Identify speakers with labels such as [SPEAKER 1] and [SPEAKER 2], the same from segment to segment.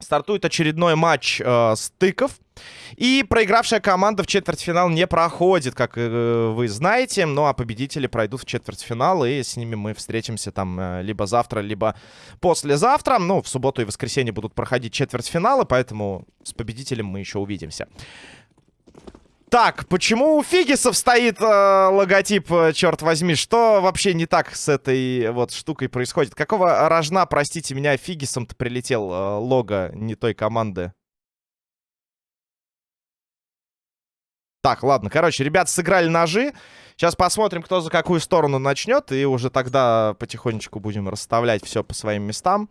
[SPEAKER 1] Стартует очередной матч э, стыков. И проигравшая команда в четвертьфинал не проходит, как э, вы знаете. Ну а победители пройдут в четвертьфинал, и с ними мы встретимся там э, либо завтра, либо послезавтра. Ну, в субботу и воскресенье будут проходить четвертьфиналы, поэтому с победителем мы еще увидимся. Так, почему у Фигисов стоит э, логотип, э, черт возьми? Что вообще не так с этой вот штукой происходит? Какого рожна, простите меня, Фигисом-то прилетел э, лого не той команды? Так, ладно, короче, ребята сыграли ножи. Сейчас посмотрим, кто за какую сторону начнет. И уже тогда потихонечку будем расставлять все по своим местам.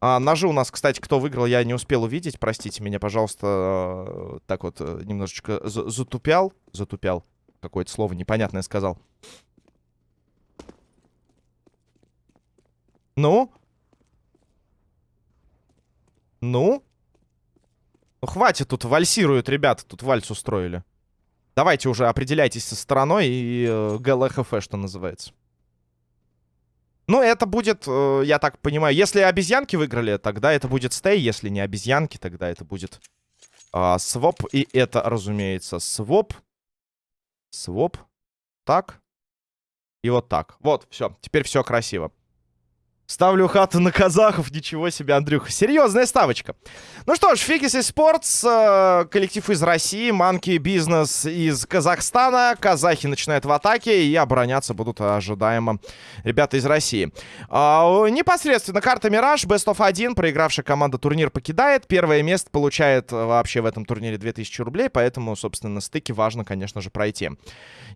[SPEAKER 1] А, ножи у нас, кстати, кто выиграл, я не успел увидеть. Простите меня, пожалуйста. Э, так вот, э, немножечко затупял. Затупял. Какое-то слово непонятное сказал. Ну? Ну? Ну, хватит, тут вальсируют ребята, тут вальс устроили. Давайте уже определяйтесь со стороной и э, ГЛХФ, что называется. Ну, это будет, э, я так понимаю, если обезьянки выиграли, тогда это будет стей. Если не обезьянки, тогда это будет э, своп. И это, разумеется, своп. Своп. Так. И вот так. Вот, все. Теперь все красиво. Ставлю хату на казахов. Ничего себе, Андрюха. Серьезная ставочка. Ну что ж, Фигис и Спортс. Э, коллектив из России. Манки Бизнес из Казахстана. Казахи начинают в атаке. И обороняться будут ожидаемо ребята из России. Э, непосредственно карта Мираж. Best of 1. Проигравшая команда турнир покидает. Первое место получает вообще в этом турнире 2000 рублей. Поэтому, собственно, на стыке важно, конечно же, пройти.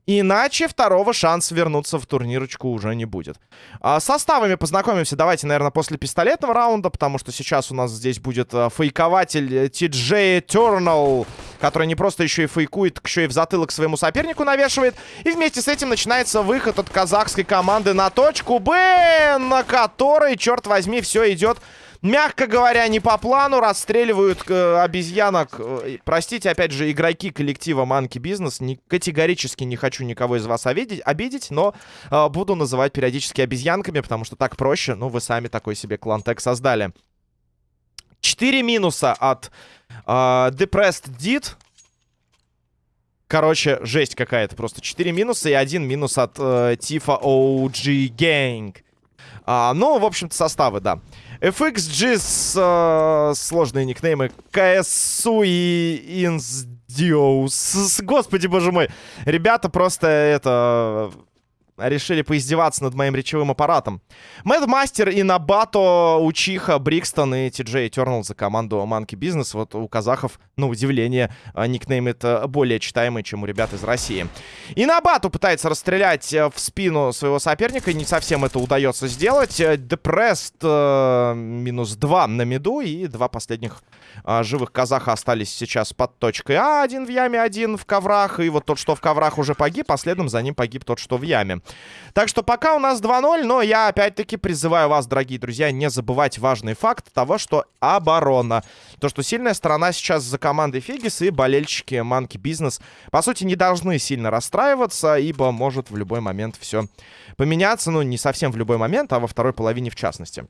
[SPEAKER 1] Иначе второго шанса вернуться в турнирочку уже не будет. Э, составами познакомимся остановимся, давайте, наверное, после пистолетного раунда, потому что сейчас у нас здесь будет э, фейкователь TJ Eternal, который не просто еще и фейкует, еще и в затылок своему сопернику навешивает. И вместе с этим начинается выход от казахской команды на точку Б, на которой, черт возьми, все идет мягко говоря, не по плану, расстреливают э, обезьянок. Э, простите, опять же, игроки коллектива Business. Не, категорически не хочу никого из вас обидеть, обидеть но э, буду называть периодически обезьянками, потому что так проще. Ну, вы сами такой себе клан-тег создали. Четыре минуса от э, Depressed Did. Короче, жесть какая-то. Просто 4 минуса и один минус от э, Tifa OG Gang. А, ну, в общем-то, составы, да. FXG с э, сложные никнеймы. КСУ и Инсдиоус. Господи, боже мой. Ребята просто это решили поиздеваться над моим речевым аппаратом. Мэдмастер и Набато, Учиха, Брикстон и Джей Этернал за команду Monkey Business. Вот у казахов, на удивление, а, никнейм это более читаемый, чем у ребят из России. И Набато пытается расстрелять э, в спину своего соперника. Не совсем это удается сделать. Депрест э, минус 2 на миду. И два последних э, живых казаха остались сейчас под точкой А. Один в яме, один в коврах. И вот тот, что в коврах уже погиб, а следом за ним погиб тот, что в яме. Так что пока у нас 2-0, но я опять-таки призываю вас, дорогие друзья, не забывать важный факт того, что оборона. То, что сильная сторона сейчас за командой Фигис и болельщики Манки Бизнес, по сути, не должны сильно расстраиваться, ибо может в любой момент все поменяться. Ну, не совсем в любой момент, а во второй половине в частности.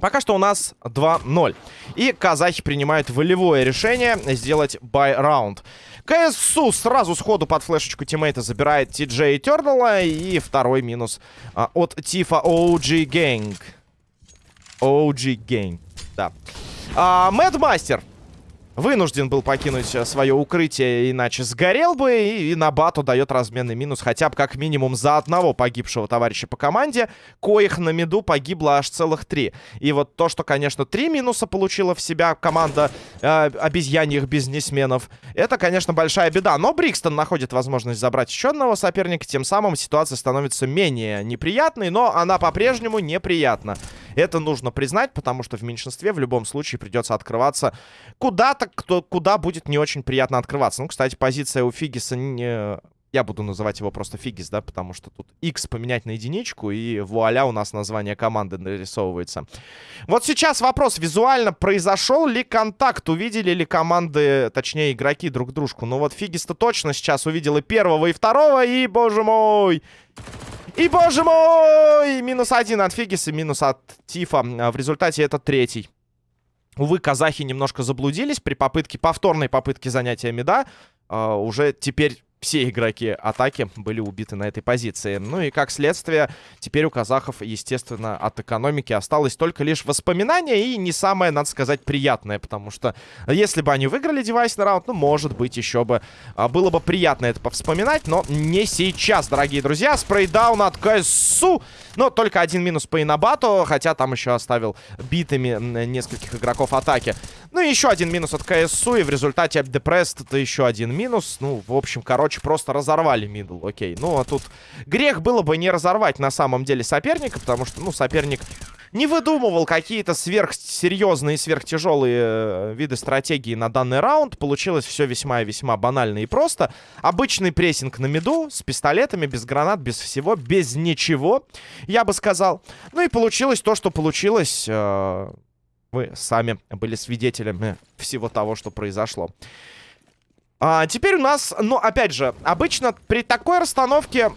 [SPEAKER 1] Пока что у нас 2-0. И казахи принимают волевое решение сделать бай-раунд. КСУ сразу сходу под флешечку тиммейта забирает Джей Тернала. И второй минус а, от Тифа OG Gang. OG Gang, да. А, Мэдмастер вынужден был покинуть э, свое укрытие, иначе сгорел бы. И, и на бату дает разменный минус хотя бы как минимум за одного погибшего товарища по команде, коих на миду погибло аж целых три. И вот то, что, конечно, три минуса получила в себя команда э, обезьяньих бизнесменов, это, конечно, большая беда. Но Брикстон находит возможность забрать еще одного соперника, тем самым ситуация становится менее неприятной, но она по-прежнему неприятна. Это нужно признать, потому что в меньшинстве в любом случае придется открываться куда-то, кто, куда будет не очень приятно открываться. Ну, кстати, позиция у Фигиса не Я буду называть его просто Фигис, да, потому что тут X поменять на единичку, и вуаля, у нас название команды нарисовывается. Вот сейчас вопрос, визуально произошел ли контакт, увидели ли команды, точнее, игроки друг дружку? Ну вот Фигис-то точно сейчас увидел и первого, и второго, и, боже мой... И, боже мой! Минус один от Фигиса, минус от Тифа. А в результате это третий. Увы, казахи немножко заблудились при попытке, повторной попытке занятия меда. Uh, уже теперь все игроки атаки были убиты на этой позиции. Ну и как следствие, теперь у казахов, естественно, от экономики осталось только лишь воспоминания и не самое, надо сказать, приятное, потому что если бы они выиграли девайсный раунд, ну, может быть, еще бы а, было бы приятно это повспоминать, но не сейчас, дорогие друзья. Spray down от КСУ, но только один минус по Инабату, хотя там еще оставил битыми нескольких игроков атаки. Ну и еще один минус от КСУ, и в результате Депресс это еще один минус. Ну, в общем, короче, просто разорвали мидл, окей. Ну, а тут грех было бы не разорвать на самом деле соперника, потому что, ну, соперник не выдумывал какие-то сверхсерьезные, сверхтяжелые э, виды стратегии на данный раунд. Получилось все весьма и весьма банально и просто. Обычный прессинг на миду с пистолетами, без гранат, без всего, без ничего, я бы сказал. Ну и получилось то, что получилось... Э вы сами были свидетелями всего того, что произошло. А, теперь у нас, ну, опять же, обычно при такой расстановке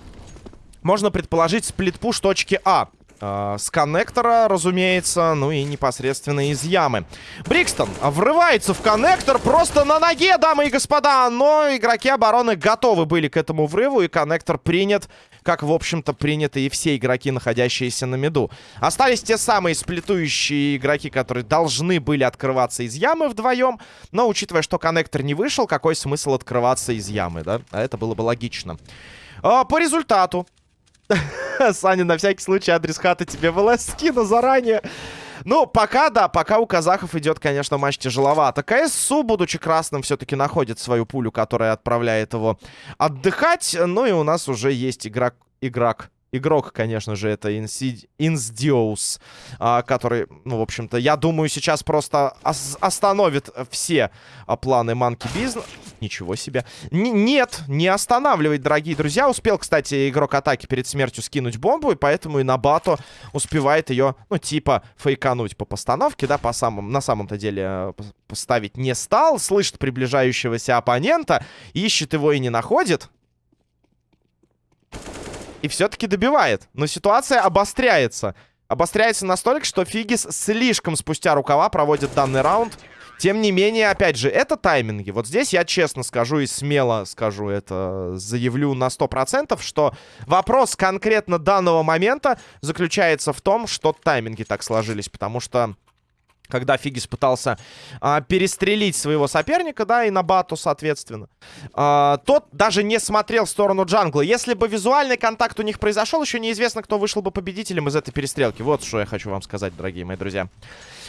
[SPEAKER 1] можно предположить сплитпуш точки А. А, с коннектора, разумеется, ну и непосредственно из ямы. Брикстон врывается в коннектор просто на ноге, дамы и господа, но игроки обороны готовы были к этому врыву, и коннектор принят, как, в общем-то, приняты и все игроки, находящиеся на меду. Остались те самые сплетующие игроки, которые должны были открываться из ямы вдвоем, но, учитывая, что коннектор не вышел, какой смысл открываться из ямы, да? А это было бы логично. А, по результату Саня, на всякий случай адрес хаты тебе в скину заранее. Ну, пока, да, пока у казахов идет, конечно, матч тяжеловато. КСУ, будучи красным, все-таки находит свою пулю, которая отправляет его отдыхать. Ну и у нас уже есть игрок, игрок Игрок, конечно же, это Инсдиоус, а, который, ну, в общем-то, я думаю, сейчас просто остановит все а, планы Манки Бизнес. Ничего себе. Н нет, не останавливает, дорогие друзья. Успел, кстати, игрок атаки перед смертью скинуть бомбу, и поэтому и на бату успевает ее, ну, типа, фейкануть по постановке, да, по самым, на самом-то деле э, поставить не стал. Слышит приближающегося оппонента, ищет его и не находит и все-таки добивает. Но ситуация обостряется. Обостряется настолько, что Фигис слишком спустя рукава проводит данный раунд. Тем не менее, опять же, это тайминги. Вот здесь я честно скажу и смело скажу это, заявлю на 100%, что вопрос конкретно данного момента заключается в том, что тайминги так сложились. Потому что когда Фигис пытался а, перестрелить своего соперника, да, и на бату, соответственно. А, тот даже не смотрел в сторону джангла. Если бы визуальный контакт у них произошел, еще неизвестно, кто вышел бы победителем из этой перестрелки. Вот что я хочу вам сказать, дорогие мои друзья.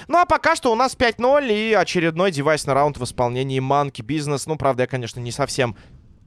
[SPEAKER 1] Ну, а пока что у нас 5-0 и очередной девайсный раунд в исполнении Monkey Business. Ну, правда, я, конечно, не совсем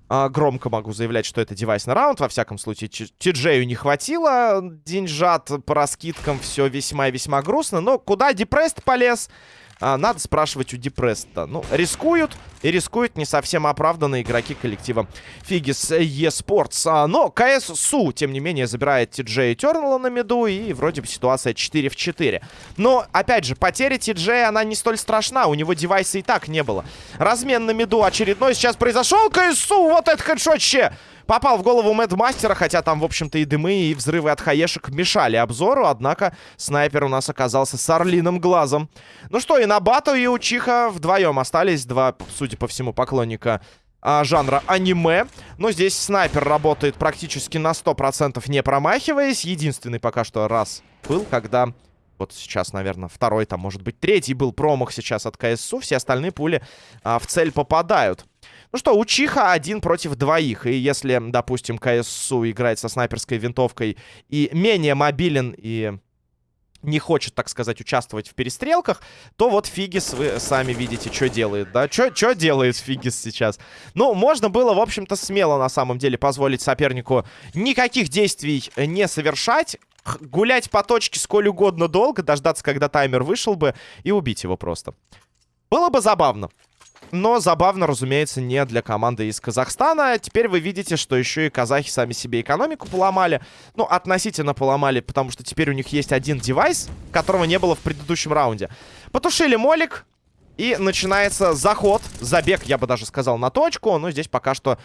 [SPEAKER 1] громко могу заявлять, что это девайсный раунд. Во всяком случае, Тиджею не хватило деньжат по раскидкам. Все весьма и весьма грустно. Но куда Депрест полез? А, надо спрашивать у Депресса. Ну, рискуют, и рискуют не совсем оправданные игроки коллектива Фигис eSports. А, но КС тем не менее, забирает Ти-Джей Тернелла на меду, и вроде бы ситуация 4 в 4. Но, опять же, потеря Ти-Джей, она не столь страшна, у него девайса и так не было. Размен на меду очередной сейчас произошел, КСУ, вот это хедшотще! Попал в голову Мастера, хотя там, в общем-то, и дымы, и взрывы от хаешек мешали обзору. Однако снайпер у нас оказался с орлиным глазом. Ну что, и на Бату, и у Чиха вдвоем остались два, судя по всему, поклонника а, жанра аниме. Но здесь снайпер работает практически на 100%, не промахиваясь. Единственный пока что раз был, когда... Вот сейчас, наверное, второй, там, может быть, третий был промах сейчас от КСУ. Все остальные пули а, в цель попадают. Ну что, у Чиха один против двоих. И если, допустим, КСУ играет со снайперской винтовкой и менее мобилен и не хочет, так сказать, участвовать в перестрелках, то вот Фигис, вы сами видите, что делает, да? Что делает Фигис сейчас? Ну, можно было, в общем-то, смело, на самом деле, позволить сопернику никаких действий не совершать, гулять по точке сколь угодно долго, дождаться, когда таймер вышел бы, и убить его просто. Было бы забавно. Но забавно, разумеется, не для команды из Казахстана. Теперь вы видите, что еще и казахи сами себе экономику поломали. Ну, относительно поломали, потому что теперь у них есть один девайс, которого не было в предыдущем раунде. Потушили молик. И начинается заход, забег, я бы даже сказал, на точку. Но здесь пока что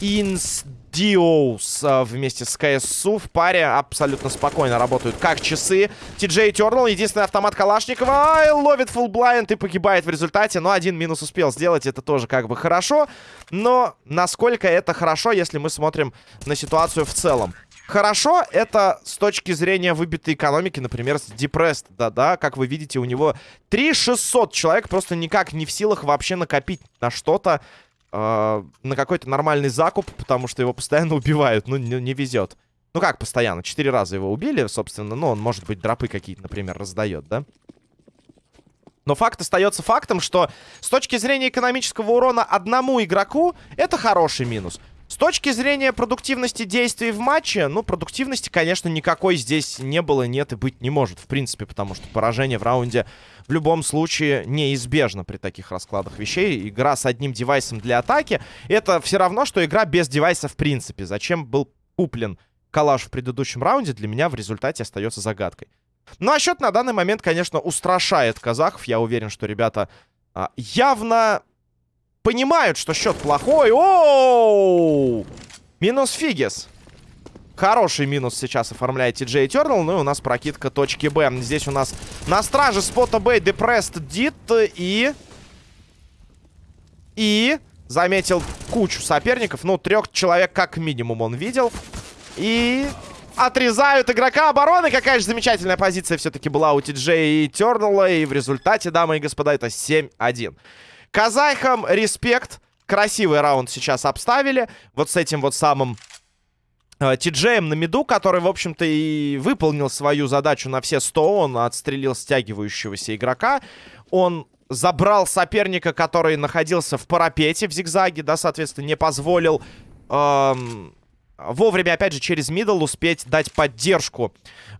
[SPEAKER 1] Инсдиоус а, вместе с КСУ в паре абсолютно спокойно работают. Как часы. Ти-Джей Тернал, единственный автомат Калашникова. Ай, ловит фулл-блайнд и погибает в результате. Но один минус успел сделать, это тоже как бы хорошо. Но насколько это хорошо, если мы смотрим на ситуацию в целом? Хорошо, это с точки зрения выбитой экономики, например, с Depressed, да-да, как вы видите, у него 3600 человек просто никак не в силах вообще накопить на что-то, э, на какой-то нормальный закуп, потому что его постоянно убивают, ну, не, не везет. Ну как постоянно? Четыре раза его убили, собственно, ну, он, может быть, дропы какие-то, например, раздает, да? Но факт остается фактом, что с точки зрения экономического урона одному игроку, это хороший минус. С точки зрения продуктивности действий в матче, ну, продуктивности, конечно, никакой здесь не было, нет и быть не может, в принципе, потому что поражение в раунде в любом случае неизбежно при таких раскладах вещей. Игра с одним девайсом для атаки, это все равно, что игра без девайса в принципе. Зачем был куплен калаш в предыдущем раунде, для меня в результате остается загадкой. Ну, а счет на данный момент, конечно, устрашает казахов. Я уверен, что ребята а, явно понимают, что счет плохой. Оу! Минус Фигис. Хороший минус сейчас оформляет TJ Eternal. Ну и у нас прокидка точки Б. Здесь у нас на страже спота Б Depressed Дит и... И... Заметил кучу соперников. Ну, трех человек как минимум он видел. И... Отрезают игрока обороны. Какая же замечательная позиция все-таки была у TJ Eternal. И в результате, дамы и господа, это 7-1. Казахам респект. Красивый раунд сейчас обставили. Вот с этим вот самым э, Тиджеем на миду, который, в общем-то, и выполнил свою задачу на все 100. Он отстрелил стягивающегося игрока. Он забрал соперника, который находился в парапете в зигзаге, да, соответственно, не позволил эм, вовремя, опять же, через мидл успеть дать поддержку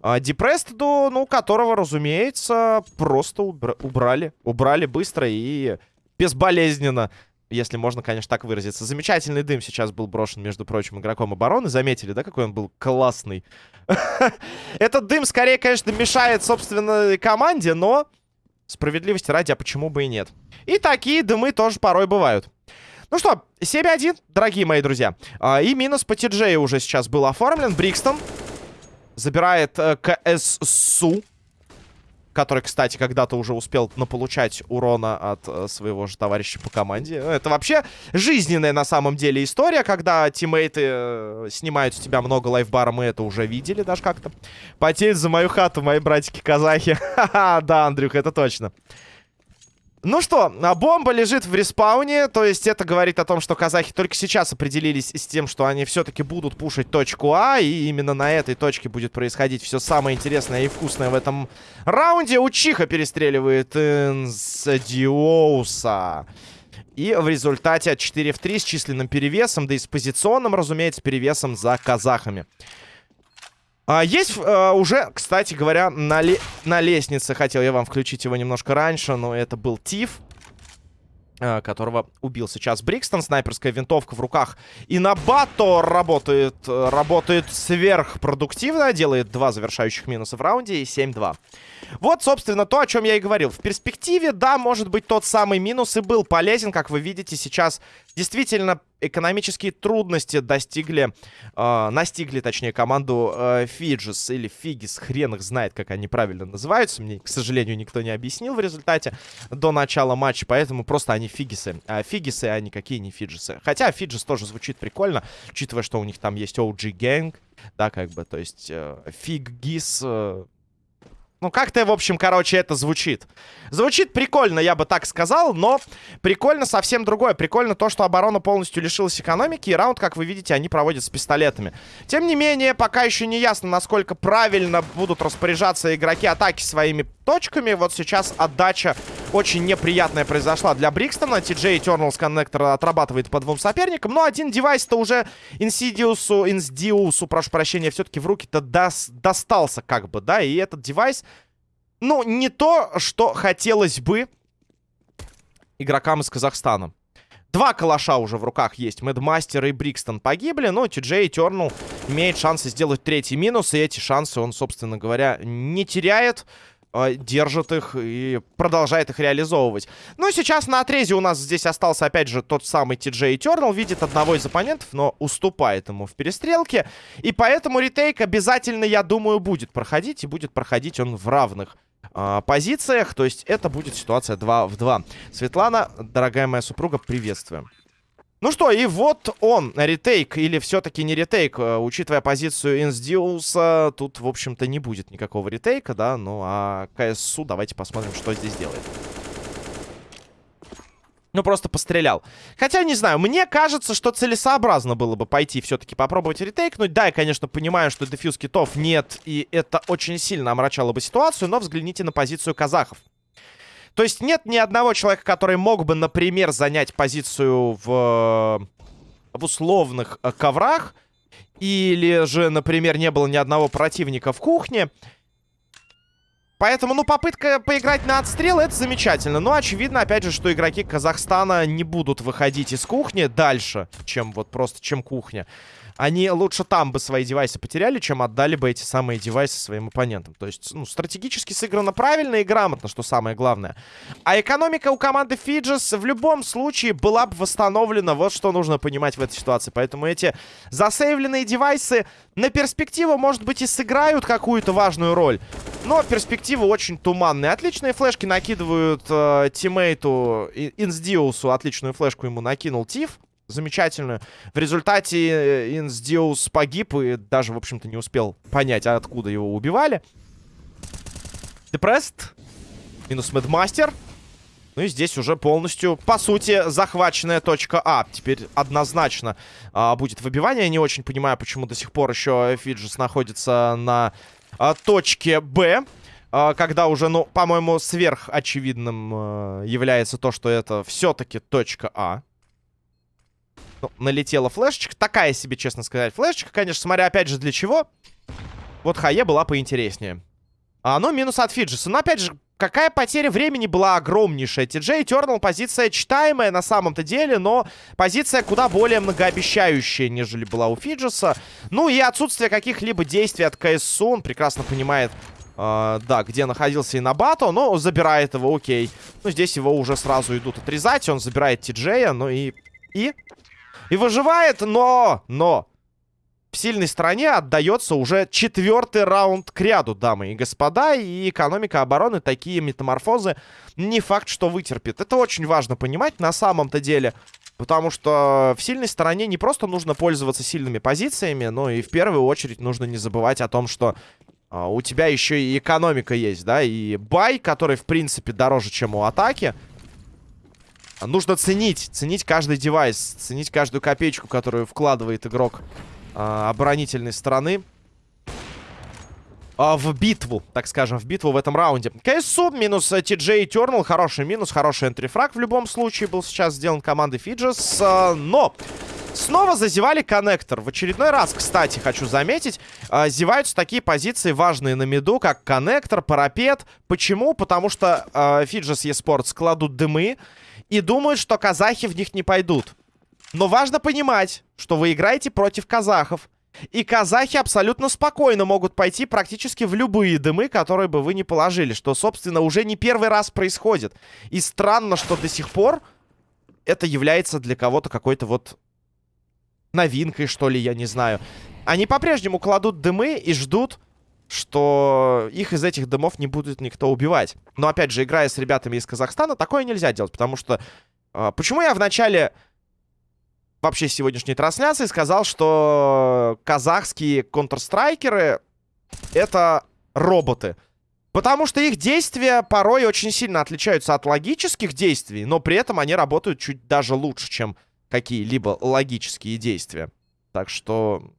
[SPEAKER 1] э, Депрестеду, ну, которого, разумеется, просто убра убрали. Убрали быстро и безболезненно. Если можно, конечно, так выразиться. Замечательный дым сейчас был брошен, между прочим, игроком обороны. Заметили, да, какой он был классный? Этот дым, скорее, конечно, мешает, собственно, команде, но справедливости ради, а почему бы и нет? И такие дымы тоже порой бывают. Ну что, 7-1, дорогие мои друзья. А, и минус по TJ уже сейчас был оформлен. Брикстон забирает э, КССУ который, кстати, когда-то уже успел наполучать урона от э, своего же товарища по команде. Это вообще жизненная на самом деле история, когда тиммейты э, снимают с тебя много лайфбара, мы это уже видели даже как-то. Потеют за мою хату мои братики-казахи. Ха-ха, да, Андрюх, это точно. Ну что, а бомба лежит в респауне, то есть это говорит о том, что казахи только сейчас определились с тем, что они все-таки будут пушить точку А, и именно на этой точке будет происходить все самое интересное и вкусное в этом раунде. Учиха перестреливает Инсадиоуса. И в результате 4 в 3 с численным перевесом, да и с позиционным, разумеется, перевесом за казахами. А, есть а, уже, кстати говоря, на, на лестнице. Хотел я вам включить его немножко раньше, но это был Тиф. А, которого убил сейчас Брикстон. Снайперская винтовка в руках. И на Бато работает, работает сверхпродуктивно. Делает два завершающих минуса в раунде и 7-2. Вот, собственно, то, о чем я и говорил. В перспективе, да, может быть, тот самый минус и был полезен. Как вы видите, сейчас действительно экономические трудности достигли, э, настигли, точнее, команду э, Фиджис или Фигис. Хрен их знает, как они правильно называются. Мне, к сожалению, никто не объяснил в результате до начала матча, поэтому просто они Фигисы. А Фигисы, а никакие не Фиджисы. Хотя Фиджис тоже звучит прикольно, учитывая, что у них там есть OG Gang, да, как бы, то есть э, Фиггис... Э, ну, как-то, в общем, короче, это звучит. Звучит прикольно, я бы так сказал, но прикольно совсем другое. Прикольно то, что оборона полностью лишилась экономики, и раунд, как вы видите, они проводят с пистолетами. Тем не менее, пока еще не ясно, насколько правильно будут распоряжаться игроки атаки своими точками. Вот сейчас отдача очень неприятная произошла для Брикстона. TJ Eternals коннектор отрабатывает по двум соперникам. Но один девайс-то уже Инсидиусу, Инсдиусу, прошу прощения, все-таки в руки-то дос достался как бы, да. И этот девайс, ну, не то, что хотелось бы игрокам из Казахстана. Два калаша уже в руках есть. Мэдмастер и Брикстон погибли, но Ти-Джей Тернул имеет шансы сделать третий минус, и эти шансы он, собственно говоря, не теряет. Э, держит их и продолжает их реализовывать. Ну, сейчас на отрезе у нас здесь остался, опять же, тот самый TJ Eternal. Видит одного из оппонентов, но уступает ему в перестрелке. И поэтому ретейк обязательно, я думаю, будет проходить. И будет проходить он в равных э, позициях. То есть это будет ситуация 2 в 2. Светлана, дорогая моя супруга, приветствуем. Ну что, и вот он, ретейк, или все-таки не ретейк, э, учитывая позицию Инсдиуса, тут, в общем-то, не будет никакого ретейка, да, ну а КСУ, давайте посмотрим, что здесь делает. Ну, просто пострелял. Хотя, не знаю, мне кажется, что целесообразно было бы пойти все-таки попробовать ретейкнуть. Да, я, конечно, понимаю, что дефьюз китов нет, и это очень сильно омрачало бы ситуацию, но взгляните на позицию казахов. То есть нет ни одного человека, который мог бы, например, занять позицию в, в условных э, коврах. Или же, например, не было ни одного противника в кухне. Поэтому, ну, попытка поиграть на отстрел, это замечательно. Но очевидно, опять же, что игроки Казахстана не будут выходить из кухни дальше, чем вот просто, чем кухня они лучше там бы свои девайсы потеряли, чем отдали бы эти самые девайсы своим оппонентам. То есть, ну, стратегически сыграно правильно и грамотно, что самое главное. А экономика у команды Фиджес в любом случае была бы восстановлена. Вот что нужно понимать в этой ситуации. Поэтому эти засейвленные девайсы на перспективу, может быть, и сыграют какую-то важную роль. Но перспективы очень туманные. Отличные флешки накидывают э, тиммейту Инсдиусу. Отличную флешку ему накинул Тиф замечательную. В результате э, Инсдиус погиб и даже, в общем-то, не успел понять, откуда его убивали. Депрест. Минус Мэдмастер. Ну и здесь уже полностью, по сути, захваченная точка А. Теперь однозначно а, будет выбивание. Я не очень понимаю, почему до сих пор еще Фиджис находится на а, точке Б. А, когда уже, ну, по-моему, сверхочевидным а, является то, что это все-таки точка А. Ну, налетела флешечка. Такая себе, честно сказать, флешечка, конечно, смотря опять же для чего. Вот Хае была поинтереснее. А, ну, минус от Фиджиса. Но, опять же, какая потеря времени была огромнейшая. Ти-Джей Тернал позиция читаемая на самом-то деле, но позиция куда более многообещающая, нежели была у Фиджиса. Ну и отсутствие каких-либо действий от КСУ. Он прекрасно понимает, э, да, где находился Инабато, но забирает его, окей. Ну, здесь его уже сразу идут отрезать. Он забирает Ти-Джея, ну и... И и выживает, но... Но... В сильной стороне отдается уже четвертый раунд к ряду, дамы и господа. И экономика обороны такие метаморфозы не факт, что вытерпит. Это очень важно понимать на самом-то деле. Потому что в сильной стороне не просто нужно пользоваться сильными позициями, но и в первую очередь нужно не забывать о том, что а, у тебя еще и экономика есть, да, и бай, который, в принципе, дороже, чем у атаки. Нужно ценить, ценить каждый девайс, ценить каждую копеечку, которую вкладывает игрок э, оборонительной стороны. Э, в битву, так скажем, в битву в этом раунде. КСУ минус TJ Eternal, хороший минус, хороший энтрифраг в любом случае был сейчас сделан командой Фиджес. Э, но... Снова зазевали коннектор. В очередной раз, кстати, хочу заметить, э, зеваются такие позиции важные на миду, как коннектор, парапет. Почему? Потому что э, Фиджес eSports кладут дымы и думают, что казахи в них не пойдут. Но важно понимать, что вы играете против казахов. И казахи абсолютно спокойно могут пойти практически в любые дымы, которые бы вы не положили. Что, собственно, уже не первый раз происходит. И странно, что до сих пор это является для кого-то какой-то вот новинкой, что ли, я не знаю. Они по-прежнему кладут дымы и ждут что их из этих домов не будет никто убивать. Но, опять же, играя с ребятами из Казахстана, такое нельзя делать, потому что... Э, почему я в начале вообще сегодняшней трансляции сказал, что казахские контрстрайкеры — это роботы? Потому что их действия порой очень сильно отличаются от логических действий, но при этом они работают чуть даже лучше, чем какие-либо логические действия. Так что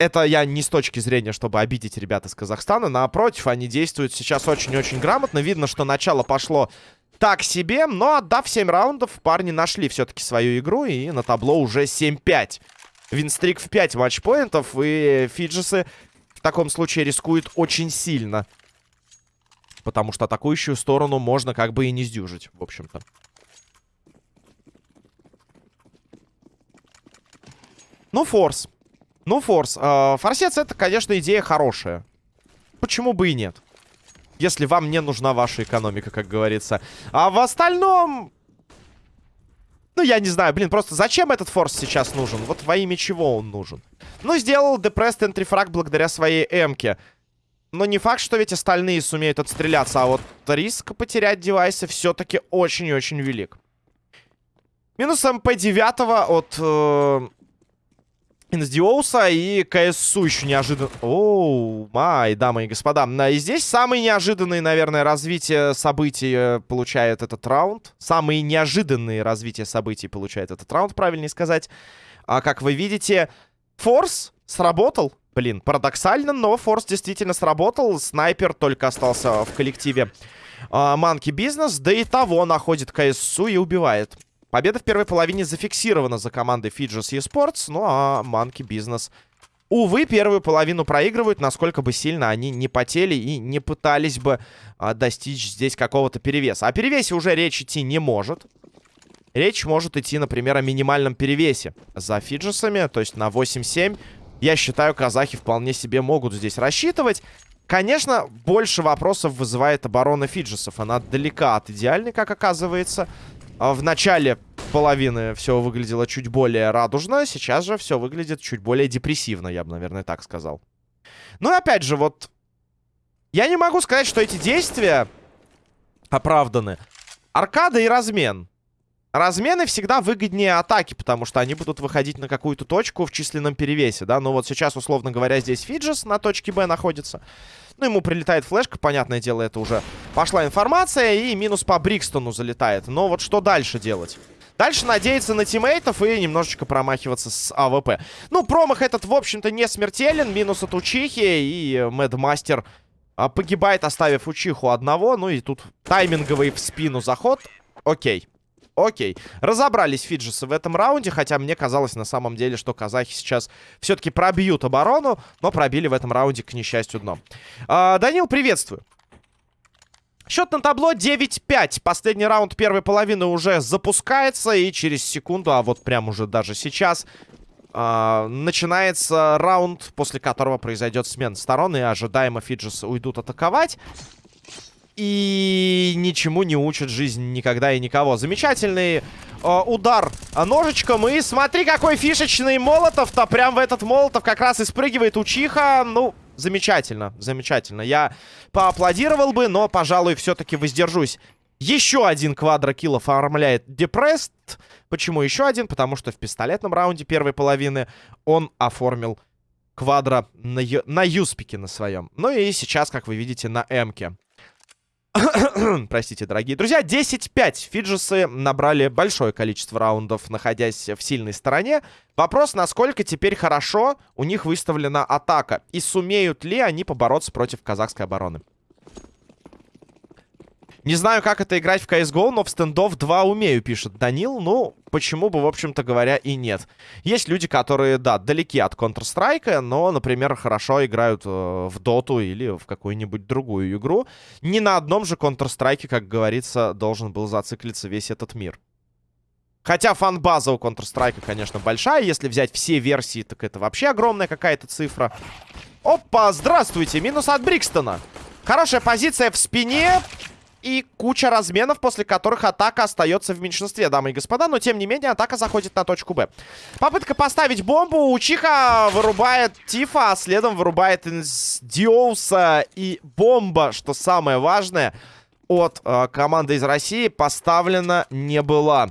[SPEAKER 1] это я не с точки зрения, чтобы обидеть ребят из Казахстана. Напротив, они действуют сейчас очень-очень грамотно. Видно, что начало пошло так себе. Но отдав 7 раундов, парни нашли все-таки свою игру. И на табло уже 7-5. Винстрик в 5 матчпоинтов. И Фиджисы в таком случае рискуют очень сильно. Потому что атакующую сторону можно как бы и не сдюжить, в общем-то. Ну, форс. Ну, форс. Э, форсец это, конечно, идея хорошая. Почему бы и нет? Если вам не нужна ваша экономика, как говорится. А в остальном... Ну, я не знаю, блин, просто зачем этот форс сейчас нужен? Вот во имя чего он нужен? Ну, сделал Entry Frag благодаря своей эмке. Но не факт, что ведь остальные сумеют отстреляться. А вот риск потерять девайсы все-таки очень и очень велик. Минус МП-9 от э, Инсдиоуса и КСУ еще неожиданно... Оу, май, дамы и господа. И здесь самые неожиданные, наверное, развитие событий э, получает этот раунд. Самые неожиданные развития событий получает этот раунд, правильнее сказать. А как вы видите, Форс сработал. Блин, парадоксально, но Форс действительно сработал. Снайпер только остался в коллективе Манки Бизнес. Да и того находит КСУ и убивает. Победа в первой половине зафиксирована за командой Fidges eSports, ну а Monkey Business, увы, первую половину проигрывают, насколько бы сильно они не потели и не пытались бы а, достичь здесь какого-то перевеса. О перевесе уже речь идти не может. Речь может идти, например, о минимальном перевесе за Фиджесами, то есть на 8-7. Я считаю, казахи вполне себе могут здесь рассчитывать. Конечно, больше вопросов вызывает оборона Фиджесов. Она далека от идеальной, как оказывается. А в начале половины все выглядело чуть более радужно, сейчас же все выглядит чуть более депрессивно, я бы, наверное, так сказал. Ну и опять же, вот... Я не могу сказать, что эти действия оправданы. Аркада и размен. Размены всегда выгоднее атаки, потому что они будут выходить на какую-то точку в численном перевесе, да. Но вот сейчас, условно говоря, здесь Фиджес на точке Б находится. Ну, ему прилетает флешка, понятное дело, это уже пошла информация. И минус по Брикстону залетает. Но вот что дальше делать? Дальше надеяться на тиммейтов и немножечко промахиваться с АВП. Ну, промах этот, в общем-то, не смертелен. Минус от Учихи и Мэдмастер а, погибает, оставив Учиху одного. Ну и тут тайминговый в спину заход. Окей. Окей. Разобрались фиджесы в этом раунде, хотя мне казалось на самом деле, что казахи сейчас все-таки пробьют оборону, но пробили в этом раунде, к несчастью, дно. А, Данил, приветствую. Счет на табло 9-5. Последний раунд первой половины уже запускается. И через секунду, а вот прям уже даже сейчас, э, начинается раунд, после которого произойдет смена сторон. И ожидаемо Фиджис уйдут атаковать и ничему не учат жизнь никогда и никого. Замечательный э, удар ножичком. И смотри, какой фишечный молотов-то. Прям в этот молотов как раз и спрыгивает Учиха. Ну, замечательно, замечательно. Я поаплодировал бы, но, пожалуй, все-таки воздержусь. Еще один квадрокилл оформляет Депресст. Почему еще один? Потому что в пистолетном раунде первой половины он оформил квадро на, на юспике на своем. Ну и сейчас, как вы видите, на эмке. Простите, дорогие друзья. 10-5. Фиджисы набрали большое количество раундов, находясь в сильной стороне. Вопрос, насколько теперь хорошо у них выставлена атака. И сумеют ли они побороться против казахской обороны. Не знаю, как это играть в CSGO, но в стендов 2 умею, пишет Данил. Ну, почему бы, в общем-то говоря, и нет. Есть люди, которые, да, далеки от Counter-Strike, но, например, хорошо играют э, в Доту или в какую-нибудь другую игру. Не на одном же Counter-Strike, как говорится, должен был зациклиться весь этот мир. Хотя фан-база у Counter-Strike, конечно, большая. Если взять все версии, так это вообще огромная какая-то цифра. Опа, здравствуйте, минус от Брикстона. Хорошая позиция в спине. И куча разменов, после которых атака остается в меньшинстве, дамы и господа. Но, тем не менее, атака заходит на точку Б. Попытка поставить бомбу. Учиха вырубает Тифа, а следом вырубает Диоуса. И бомба, что самое важное, от э, команды из России поставлена не была.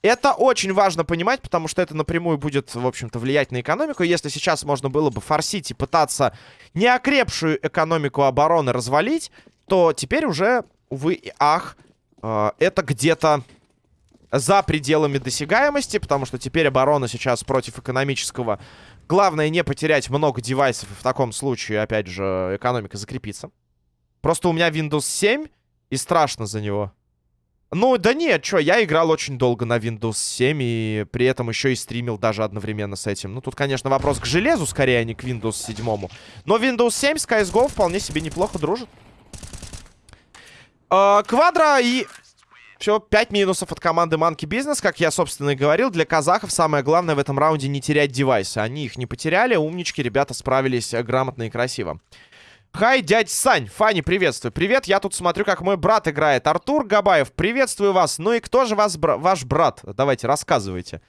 [SPEAKER 1] Это очень важно понимать, потому что это напрямую будет, в общем-то, влиять на экономику. Если сейчас можно было бы форсить и пытаться неокрепшую экономику обороны развалить, то теперь уже увы и ах, э, это где-то за пределами досягаемости, потому что теперь оборона сейчас против экономического. Главное не потерять много девайсов, и в таком случае, опять же, экономика закрепится. Просто у меня Windows 7, и страшно за него. Ну, да нет, что, я играл очень долго на Windows 7, и при этом еще и стримил даже одновременно с этим. Ну, тут, конечно, вопрос к железу, скорее, а не к Windows 7. Но Windows 7 с CSGO вполне себе неплохо дружит. Э, квадро и... Все, 5 минусов от команды Monkey Business. Как я, собственно, и говорил, для казахов самое главное в этом раунде не терять девайсы. Они их не потеряли, умнички, ребята справились грамотно и красиво. Хай, дядь Сань, Фани, приветствую. Привет, я тут смотрю, как мой брат играет. Артур Габаев, приветствую вас. Ну и кто же вас, бра ваш брат? Давайте, рассказывайте.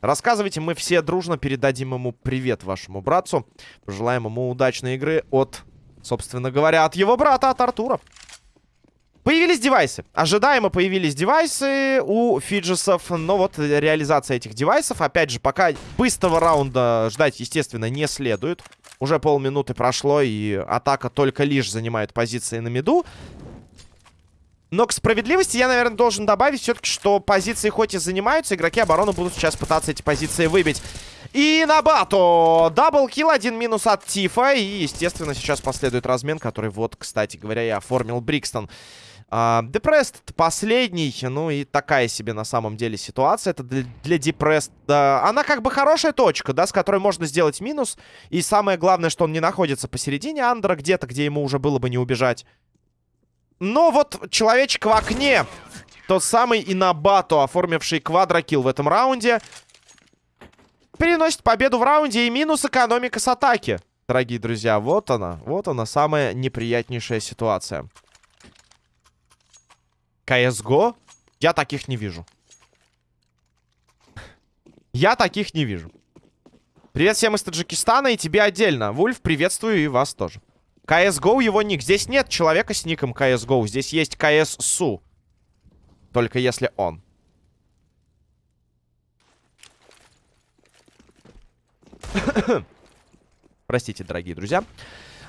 [SPEAKER 1] Рассказывайте, мы все дружно передадим ему привет вашему братцу. Пожелаем ему удачной игры от, собственно говоря, от его брата, от Артура. Появились девайсы. Ожидаемо появились девайсы у фиджесов. Но вот реализация этих девайсов, опять же, пока быстрого раунда ждать, естественно, не следует. Уже полминуты прошло, и атака только лишь занимает позиции на миду. Но к справедливости я, наверное, должен добавить все-таки, что позиции хоть и занимаются, игроки обороны будут сейчас пытаться эти позиции выбить. Инабату double kill, один минус от Тифа. И, естественно, сейчас последует размен, который вот, кстати говоря, и оформил Брикстон. Депрест uh, последний, ну и такая себе на самом деле ситуация. Это для, для Депрест, uh, она как бы хорошая точка, да, с которой можно сделать минус. И самое главное, что он не находится посередине андера где-то, где ему уже было бы не убежать. Но вот человечек в окне, тот самый Инабато, оформивший quadro kill в этом раунде, переносит победу в раунде и минус экономика с атаки. Дорогие друзья, вот она, вот она, самая неприятнейшая ситуация. CSGO? Я таких не вижу. Я таких не вижу. Привет всем из Таджикистана и тебе отдельно. Вульф, приветствую и вас тоже. CSGO его ник. Здесь нет человека с ником CSGO. Здесь есть CSSU. Только если он. Простите, дорогие друзья.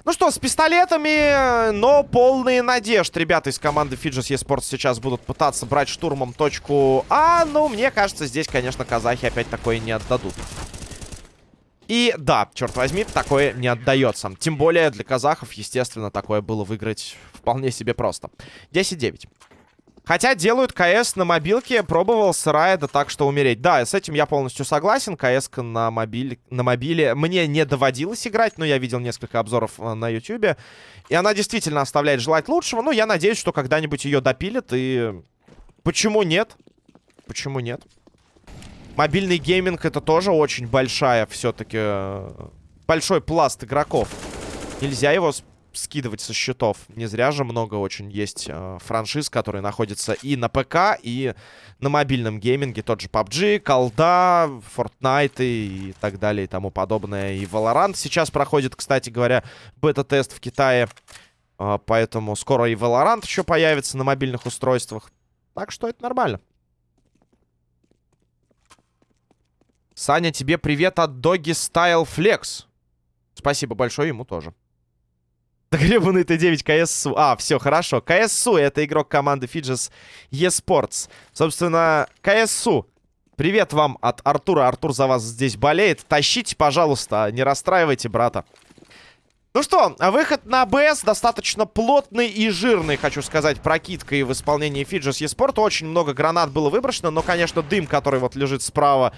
[SPEAKER 1] Ну что, с пистолетами, но полные надежд. Ребята из команды Fidges eSports сейчас будут пытаться брать штурмом точку А. Но мне кажется, здесь, конечно, казахи опять такое не отдадут. И да, черт возьми, такое не отдается. Тем более для казахов, естественно, такое было выиграть вполне себе просто. 10-9. Хотя делают КС на мобилке, пробовал с райда так, что умереть. Да, с этим я полностью согласен. КС на, мобиль, на мобиле мне не доводилось играть, но я видел несколько обзоров э, на ютюбе. И она действительно оставляет желать лучшего. Но я надеюсь, что когда-нибудь ее допилят. И почему нет? Почему нет? Мобильный гейминг это тоже очень большая все-таки... Э, большой пласт игроков. Нельзя его скидывать со счетов. Не зря же много очень есть э, франшиз, которые находятся и на ПК, и на мобильном гейминге. Тот же PUBG, Колда, Fortnite и так далее и тому подобное. И Valorant сейчас проходит, кстати говоря, бета-тест в Китае. Э, поэтому скоро и Valorant еще появится на мобильных устройствах. Так что это нормально. Саня, тебе привет от Doggy Style Flex. Спасибо большое ему тоже. Гребаный Т9 КСУ. А, все, хорошо. КСУ — это игрок команды Fidges eSports. Собственно, КСУ. Привет вам от Артура. Артур за вас здесь болеет. Тащите, пожалуйста, не расстраивайте брата. Ну что, выход на БС достаточно плотный и жирный, хочу сказать, прокидкой в исполнении Fidges eSport. Очень много гранат было выброшено, но, конечно, дым, который вот лежит справа,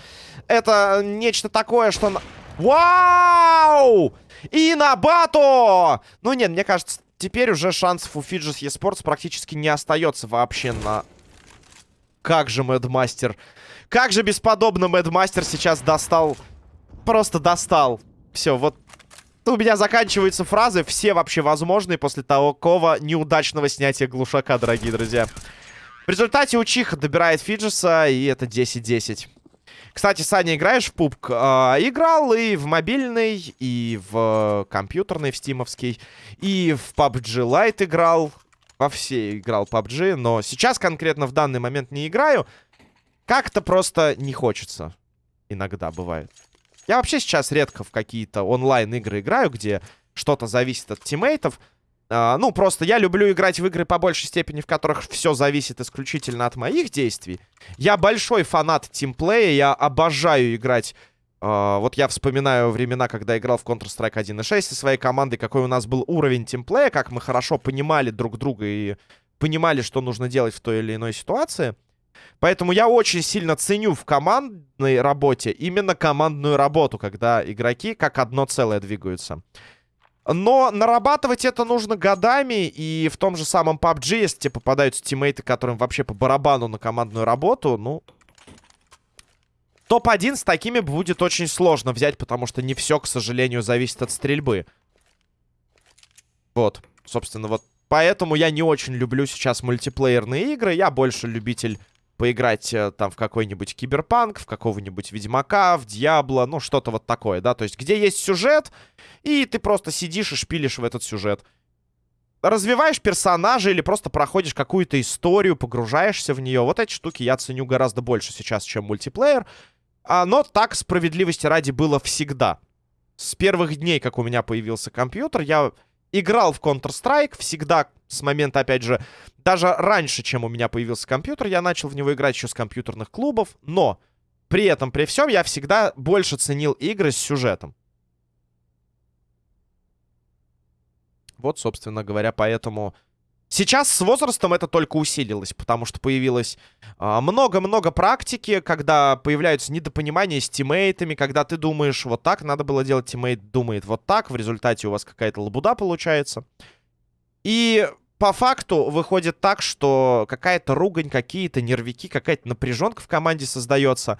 [SPEAKER 1] это нечто такое, что... Вау! И на бато! Ну нет, мне кажется, теперь уже шансов у Fidges eSports практически не остается вообще на... Как же Мэдмастер... Как же бесподобно Мэдмастер сейчас достал... Просто достал. Все, вот у меня заканчиваются фразы, все вообще возможные после такого неудачного снятия глушака, дорогие друзья. В результате Учиха добирает Фиджеса, и это 10-10. Кстати, Саня, играешь в пубк? А, играл и в мобильный, и в компьютерный, в стимовский, и в PUBG Lite играл. Во все играл PUBG, но сейчас конкретно в данный момент не играю. Как-то просто не хочется. Иногда бывает. Я вообще сейчас редко в какие-то онлайн-игры играю, где что-то зависит от тиммейтов. Uh, ну, просто я люблю играть в игры по большей степени, в которых все зависит исключительно от моих действий. Я большой фанат тимплея, я обожаю играть... Uh, вот я вспоминаю времена, когда играл в Counter-Strike 1.6 со своей командой, какой у нас был уровень тимплея, как мы хорошо понимали друг друга и понимали, что нужно делать в той или иной ситуации. Поэтому я очень сильно ценю в командной работе именно командную работу, когда игроки как одно целое двигаются. Но нарабатывать это нужно годами, и в том же самом PUBG, если тебе попадаются тиммейты, которым вообще по барабану на командную работу, ну... Топ-1 с такими будет очень сложно взять, потому что не все, к сожалению, зависит от стрельбы. Вот, собственно, вот поэтому я не очень люблю сейчас мультиплеерные игры. Я больше любитель поиграть э, там в какой-нибудь Киберпанк, в какого-нибудь Ведьмака, в Дьябло, ну, что-то вот такое, да, то есть где есть сюжет, и ты просто сидишь и шпилишь в этот сюжет. Развиваешь персонажа или просто проходишь какую-то историю, погружаешься в нее. Вот эти штуки я ценю гораздо больше сейчас, чем мультиплеер. А, но так, справедливости ради, было всегда. С первых дней, как у меня появился компьютер, я играл в Counter-Strike всегда с момента, опять же, даже раньше, чем у меня появился компьютер, я начал в него играть еще с компьютерных клубов, но при этом, при всем, я всегда больше ценил игры с сюжетом. Вот, собственно говоря, поэтому... Сейчас с возрастом это только усилилось, потому что появилось а, много-много а, практики, когда появляются недопонимания с тиммейтами, когда ты думаешь, вот так надо было делать, тиммейт думает вот так, в результате у вас какая-то лабуда получается. И по факту выходит так, что какая-то ругань, какие-то нервики, какая-то напряженка в команде создается.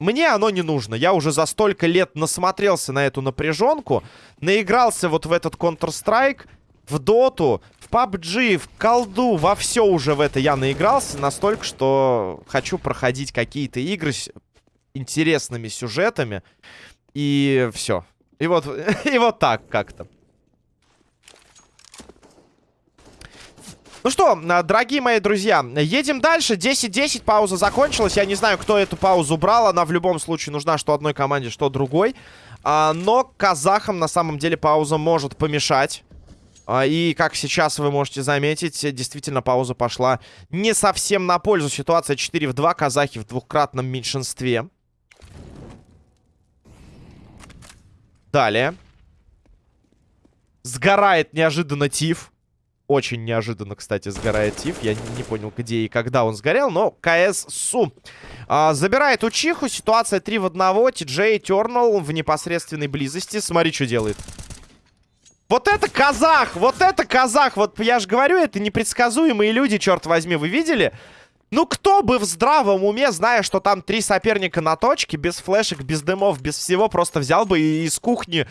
[SPEAKER 1] Мне оно не нужно. Я уже за столько лет насмотрелся на эту напряженку, наигрался вот в этот Counter-Strike, в Доту, в PUBG, в колду, во все уже в это я наигрался настолько, что хочу проходить какие-то игры с интересными сюжетами. И все. И вот, и вот так как-то. Ну что, дорогие мои друзья, едем дальше. 10-10, пауза закончилась. Я не знаю, кто эту паузу брал. Она в любом случае нужна что одной команде, что другой. А, но казахам на самом деле пауза может помешать. А, и, как сейчас вы можете заметить, действительно пауза пошла не совсем на пользу. Ситуация 4 в 2, казахи в двухкратном меньшинстве. Далее. Сгорает неожиданно Тиф. Очень неожиданно, кстати, сгорает Тиф. Я не понял, где и когда он сгорел, но КС Су. А, забирает Учиху. Ситуация 3 в 1. Ти-Джей Тернал в непосредственной близости. Смотри, что делает. Вот это казах! Вот это казах! Вот я же говорю, это непредсказуемые люди, черт возьми. Вы видели? Ну, кто бы в здравом уме, зная, что там три соперника на точке, без флешек, без дымов, без всего, просто взял бы и из кухни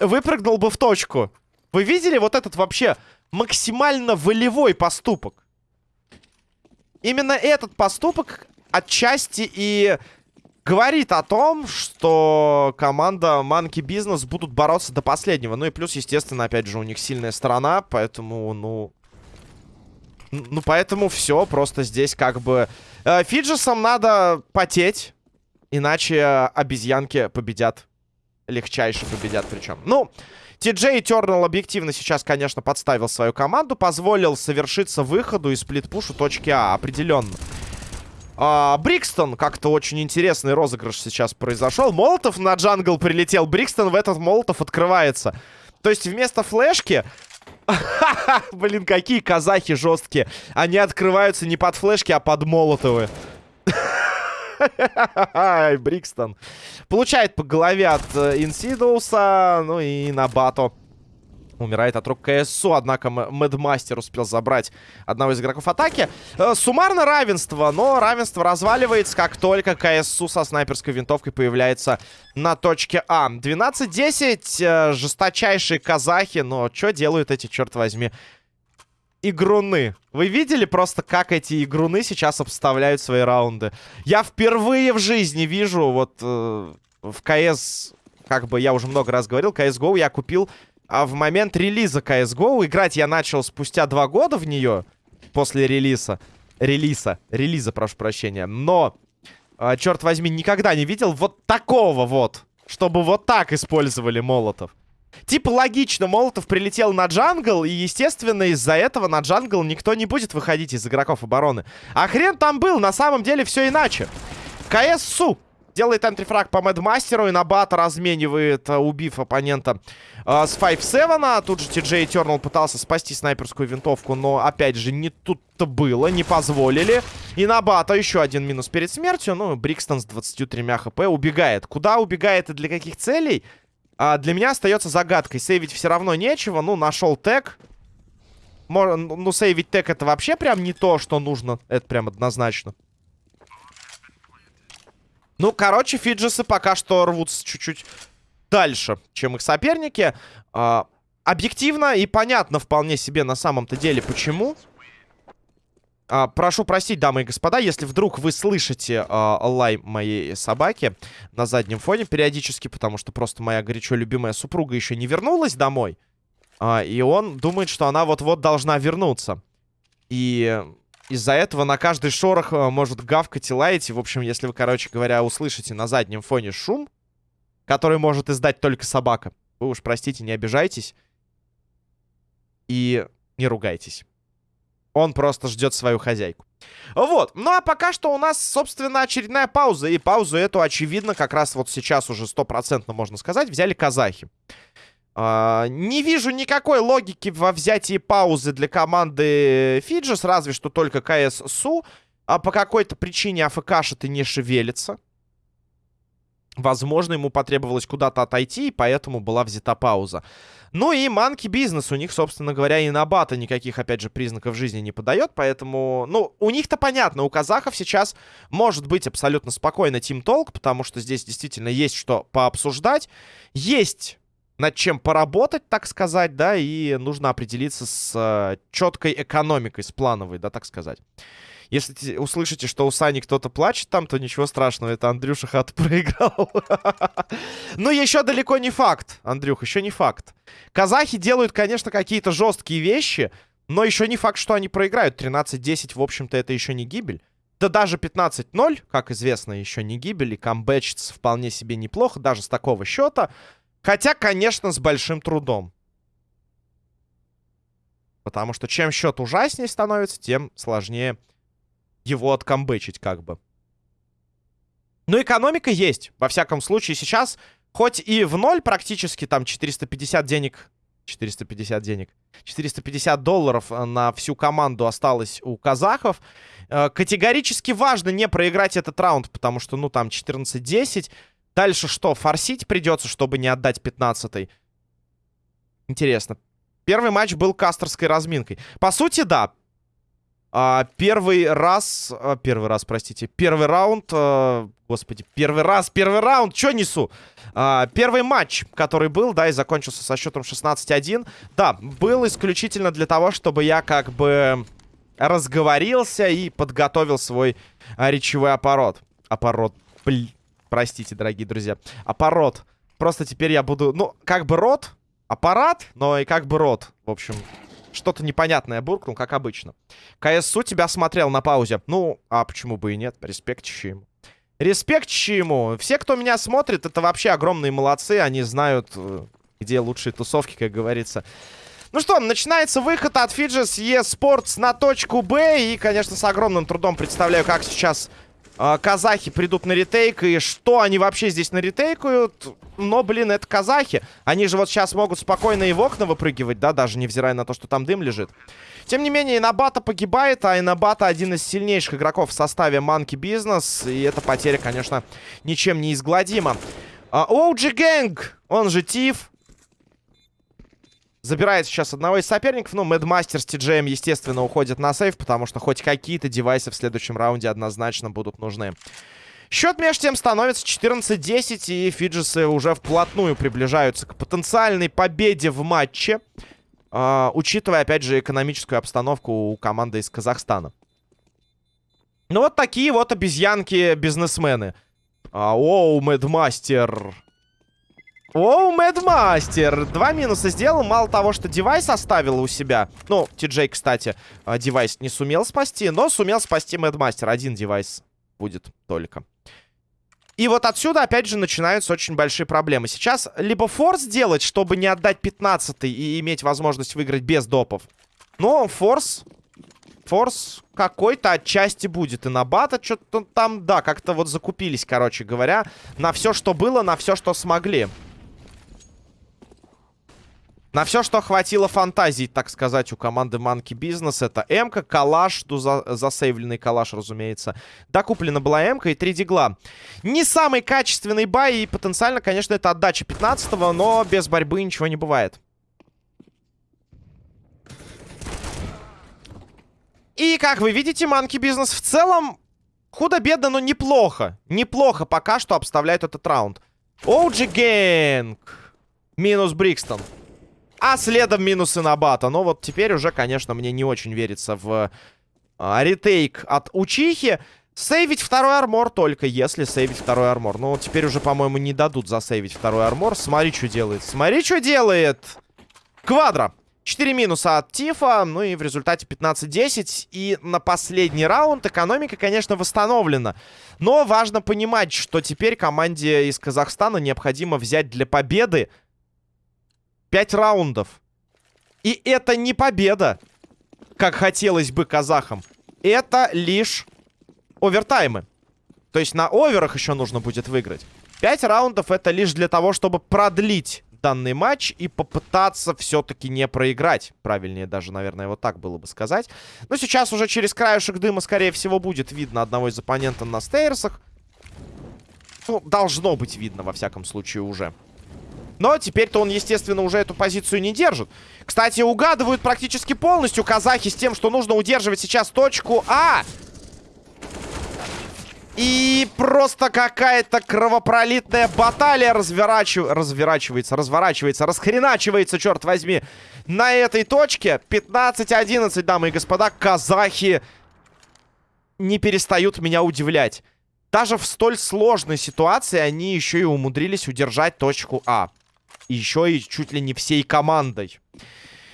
[SPEAKER 1] выпрыгнул бы в точку. Вы видели вот этот вообще максимально волевой поступок. Именно этот поступок отчасти и говорит о том, что команда Monkey Business будут бороться до последнего. Ну и плюс, естественно, опять же, у них сильная сторона, поэтому, ну... Ну, поэтому все, просто здесь как бы... Э, Фиджесам надо потеть, иначе обезьянки победят. Легчайше победят причем. Ну... Ти-Джей Тернал объективно сейчас, конечно, подставил свою команду. Позволил совершиться выходу из сплитпушу точки А. Определенно. А, Брикстон, как-то очень интересный розыгрыш сейчас произошел. Молотов на джангл прилетел. Брикстон в этот Молотов открывается. То есть вместо флешки... Блин, какие казахи жесткие. Они открываются не под флешки, а под молотовы. Брикстон. Получает по голове от э, Инсидоуса. Ну и на Бато. Умирает от рук КСУ, однако Мэдмастер успел забрать одного из игроков атаки. Э, суммарно равенство, но равенство разваливается, как только КСУ со снайперской винтовкой появляется на точке А. 12-10, э, жесточайшие казахи, но что делают эти, черт возьми, игруны. Вы видели просто, как эти игруны сейчас обставляют свои раунды? Я впервые в жизни вижу, вот э, в КС, как бы я уже много раз говорил, CSGO я купил а в момент релиза CSGO. Играть я начал спустя два года в нее, после релиза. Релиза, релиза, прошу прощения. Но, э, черт возьми, никогда не видел вот такого вот, чтобы вот так использовали молотов. Типа логично, Молотов прилетел на джангл, и, естественно, из-за этого на джангл никто не будет выходить из игроков обороны. А хрен там был, на самом деле все иначе. КС Су делает энтрифраг по Мэдмастеру, и Набата разменивает, э, убив оппонента э, с 5-7. Тут же Ти-Джей Тернал пытался спасти снайперскую винтовку, но, опять же, не тут-то было, не позволили. И Набата еще один минус перед смертью. Ну, Брикстон с 23 хп убегает. Куда убегает и для каких целей? а, для меня остается загадкой. Сейвить все равно нечего. Ну, нашел тег. Ну, сейвить тег это вообще прям не то, что нужно. Это прям однозначно. Ну, короче, фиджесы пока что рвутся чуть-чуть дальше, чем их соперники. А, объективно и понятно вполне себе на самом-то деле, почему. А, прошу простить, дамы и господа, если вдруг вы слышите а, лай моей собаки на заднем фоне периодически, потому что просто моя горячо любимая супруга еще не вернулась домой. А, и он думает, что она вот-вот должна вернуться. И из-за этого на каждый шорох э, может гавкать и лаять. И, в общем, если вы, короче говоря, услышите на заднем фоне шум, который может издать только собака, вы уж, простите, не обижайтесь. И не ругайтесь. Он просто ждет свою хозяйку. Вот. Ну, а пока что у нас, собственно, очередная пауза. И паузу эту, очевидно, как раз вот сейчас уже стопроцентно, можно сказать, взяли казахи. Uh, не вижу никакой логики во взятии паузы для команды Фиджис, разве что только КС-СУ. А по какой-то причине АФК-то не шевелится. Возможно, ему потребовалось куда-то отойти, и поэтому была взята пауза. Ну и манки бизнес. У них, собственно говоря, и на бата никаких, опять же, признаков жизни не подает. Поэтому, ну, у них-то понятно. У казахов сейчас может быть абсолютно спокойно Team Talk, потому что здесь действительно есть что пообсуждать. Есть над чем поработать, так сказать, да, и нужно определиться с э, четкой экономикой, с плановой, да, так сказать. Если услышите, что у Сани кто-то плачет там, то ничего страшного, это Андрюша хату проиграл. Но еще далеко не факт, Андрюх, еще не факт. Казахи делают, конечно, какие-то жесткие вещи, но еще не факт, что они проиграют. 13-10, в общем-то, это еще не гибель. Да даже 15-0, как известно, еще не гибель, и камбэчится вполне себе неплохо, даже с такого счета. Хотя, конечно, с большим трудом. Потому что чем счет ужаснее становится, тем сложнее его откомбычить как бы. Но экономика есть. Во всяком случае, сейчас, хоть и в ноль практически, там 450 денег... 450 денег. 450 долларов э, на всю команду осталось у казахов. Э, категорически важно не проиграть этот раунд, потому что, ну, там 14-10. Дальше что? Форсить придется, чтобы не отдать 15-й. Интересно. Первый матч был кастерской разминкой. По сути, да. А, первый раз... А, первый раз, простите. Первый раунд... А, господи, первый раз, первый раунд. Чё несу? А, первый матч, который был, да, и закончился со счетом 16-1. Да, был исключительно для того, чтобы я как бы разговорился и подготовил свой а, речевой аппарат. Аппарат, блин. Простите, дорогие друзья. Аппарат. Просто теперь я буду... Ну, как бы рот. Аппарат, но и как бы рот. В общем, что-то непонятное буркнул, как обычно. КСУ тебя смотрел на паузе. Ну, а почему бы и нет? Респект ему. Респект ему. Все, кто меня смотрит, это вообще огромные молодцы. Они знают, э, где лучшие тусовки, как говорится. Ну что, начинается выход от Fidges eSports на точку Б. И, конечно, с огромным трудом представляю, как сейчас казахи придут на ретейк. И что они вообще здесь на ретейкают? Но, блин, это казахи. Они же вот сейчас могут спокойно и в окна выпрыгивать, да, даже невзирая на то, что там дым лежит. Тем не менее, Инабата погибает, а Инабата один из сильнейших игроков в составе Манки Бизнес. И эта потеря, конечно, ничем не изгладима. OG Gang, он же Тиф, Забирает сейчас одного из соперников. Ну, Мэдмастер с TGM, естественно, уходит на сейф, потому что хоть какие-то девайсы в следующем раунде однозначно будут нужны. Счет между тем становится 14-10, и Фиджисы уже вплотную приближаются к потенциальной победе в матче, э, учитывая, опять же, экономическую обстановку у команды из Казахстана. Ну, вот такие вот обезьянки-бизнесмены. А, оу, Мэдмастер... Оу, Мэдмастер. Два минуса сделал. Мало того, что девайс оставил у себя. Ну, Ти-Джей, кстати, а, девайс не сумел спасти, но сумел спасти Мэдмастер. Один девайс будет только. И вот отсюда, опять же, начинаются очень большие проблемы. Сейчас либо форс делать, чтобы не отдать 15 и иметь возможность выиграть без допов. Но форс... Форс какой-то отчасти будет. И на бата что-то там, да, как-то вот закупились, короче говоря, на все, что было, на все, что смогли. На все, что хватило фантазии, так сказать, у команды Monkey Business. Это М-ка, калаш, ну, за, засейвленный калаш, разумеется. Докуплена была М-ка и 3 дигла. Не самый качественный бай, и потенциально, конечно, это отдача 15-го, но без борьбы ничего не бывает. И, как вы видите, Monkey Business в целом худо-бедно, но неплохо. Неплохо пока что обставляет этот раунд. OG Gang. Минус Брикстон. А следом минусы на бата. Но вот теперь уже, конечно, мне не очень верится в а, ретейк от Учихи. Сейвить второй армор только если сейвить второй армор. Но теперь уже, по-моему, не дадут засейвить второй армор. Смотри, что делает. Смотри, что делает. Квадро. 4 минуса от Тифа, ну и в результате 15-10. И на последний раунд экономика, конечно, восстановлена. Но важно понимать, что теперь команде из Казахстана необходимо взять для победы 5 раундов. И это не победа, как хотелось бы казахам. Это лишь овертаймы. То есть на оверах еще нужно будет выиграть. 5 раундов это лишь для того, чтобы продлить данный матч и попытаться все-таки не проиграть. Правильнее даже, наверное, вот так было бы сказать. Но сейчас уже через краешек дыма, скорее всего, будет видно одного из оппонента на стейрсах. Ну, должно быть видно, во всяком случае, уже. Но теперь-то он, естественно, уже эту позицию не держит. Кстати, угадывают практически полностью казахи с тем, что нужно удерживать сейчас точку А. И просто какая-то кровопролитная баталия разворачив... разворачивается, разворачивается, расхреначивается, черт возьми, на этой точке. 15-11, дамы и господа, казахи не перестают меня удивлять. Даже в столь сложной ситуации они еще и умудрились удержать точку А. Еще и чуть ли не всей командой.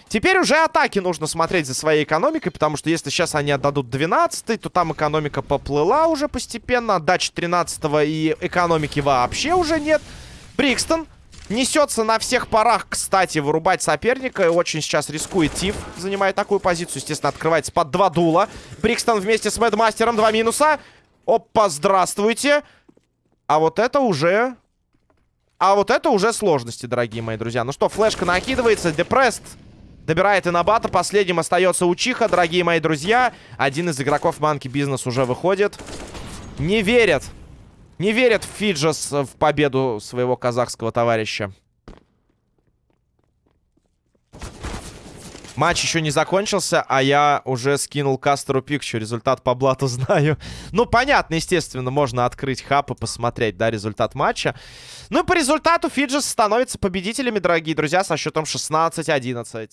[SPEAKER 1] Теперь уже атаки нужно смотреть за своей экономикой, потому что если сейчас они отдадут 12 то там экономика поплыла уже постепенно. Отдачи 13 и экономики вообще уже нет. Брикстон несется на всех парах, кстати, вырубать соперника. И очень сейчас рискует Тиф, занимая такую позицию. Естественно, открывается под два дула. Брикстон вместе с Мэдмастером, два минуса. Опа, здравствуйте. А вот это уже... А вот это уже сложности, дорогие мои друзья. Ну что, флешка накидывается, депресс Добирает Инабата. Последним остается Учиха, дорогие мои друзья. Один из игроков Манки Бизнес уже выходит. Не верят. Не верят в Фиджес в победу своего казахского товарища. Матч еще не закончился, а я уже скинул Кастеру Пикчу. Результат по блату знаю. Ну, понятно, естественно, можно открыть хаб и посмотреть, да, результат матча. Ну и по результату Фиджес становится победителями, дорогие друзья, со счетом 16-11.